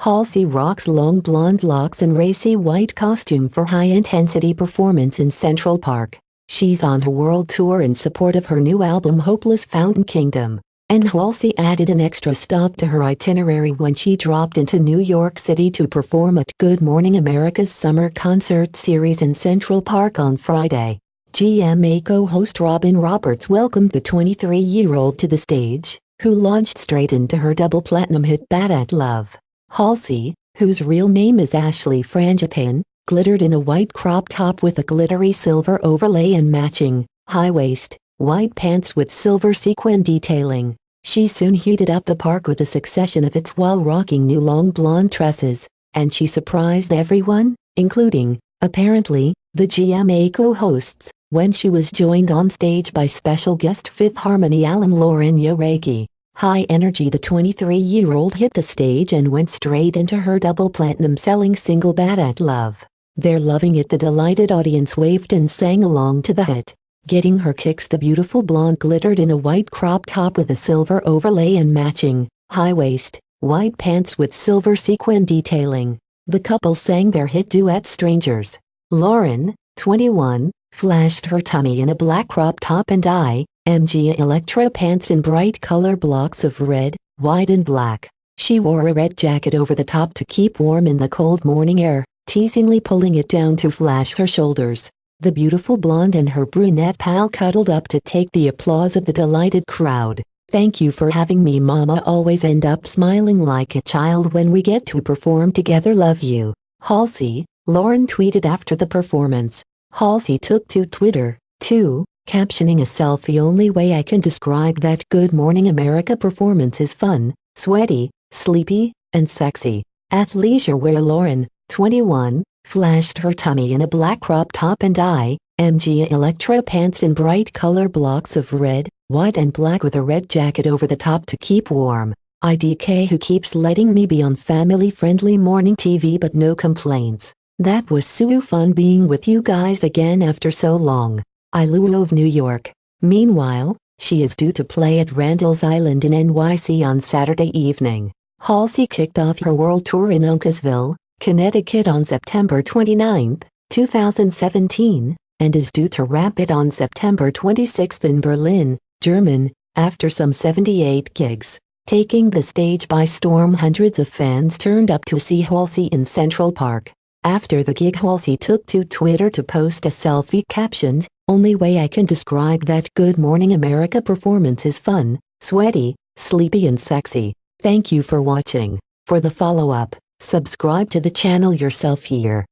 Halsey rocks long blonde locks and racy white costume for high-intensity performance in Central Park. She's on her world tour in support of her new album Hopeless Fountain Kingdom. And Halsey added an extra stop to her itinerary when she dropped into New York City to perform at Good Morning America's summer concert series in Central Park on Friday. GMA co-host Robin Roberts welcomed the 23-year-old to the stage, who launched straight into her double platinum hit Bad at Love. Halsey, whose real name is Ashley Frangipane, glittered in a white crop top with a glittery silver overlay and matching, high-waist, white pants with silver sequin detailing. She soon heated up the park with a succession of its while rocking new long blonde tresses, and she surprised everyone, including, apparently, the GMA co-hosts, when she was joined on stage by special guest Fifth Harmony alum Lauren Jauregui. High energy the 23-year-old hit the stage and went straight into her double platinum selling single Bad at Love. They're loving it the delighted audience waved and sang along to the hit. Getting her kicks the beautiful blonde glittered in a white crop top with a silver overlay and matching, high-waist, white pants with silver sequin detailing. The couple sang their hit duet Strangers. Lauren, 21, flashed her tummy in a black crop top and I, MG Electra pants in bright color blocks of red, white and black. She wore a red jacket over the top to keep warm in the cold morning air, teasingly pulling it down to flash her shoulders. The beautiful blonde and her brunette pal cuddled up to take the applause of the delighted crowd. Thank you for having me mama always end up smiling like a child when we get to perform together love you. Halsey, Lauren tweeted after the performance. Halsey took to Twitter, too, captioning a selfie only way I can describe that Good Morning America performance is fun, sweaty, sleepy, and sexy. Athleisure wear Lauren, 21, flashed her tummy in a black crop top and I, MG Electra pants in bright color blocks of red, white and black with a red jacket over the top to keep warm. IDK who keeps letting me be on family-friendly morning TV but no complaints. That was so fun being with you guys again after so long. I love New York. Meanwhile, she is due to play at Randall's Island in NYC on Saturday evening. Halsey kicked off her world tour in Uncasville, Connecticut on September 29, 2017, and is due to wrap it on September 26 in Berlin, German, after some 78 gigs. Taking the stage by storm hundreds of fans turned up to see Halsey in Central Park. After the gig Halsey took to Twitter to post a selfie captioned, only way I can describe that Good Morning America performance is fun, sweaty, sleepy and sexy. Thank you for watching. For the follow-up, Subscribe to the channel yourself here.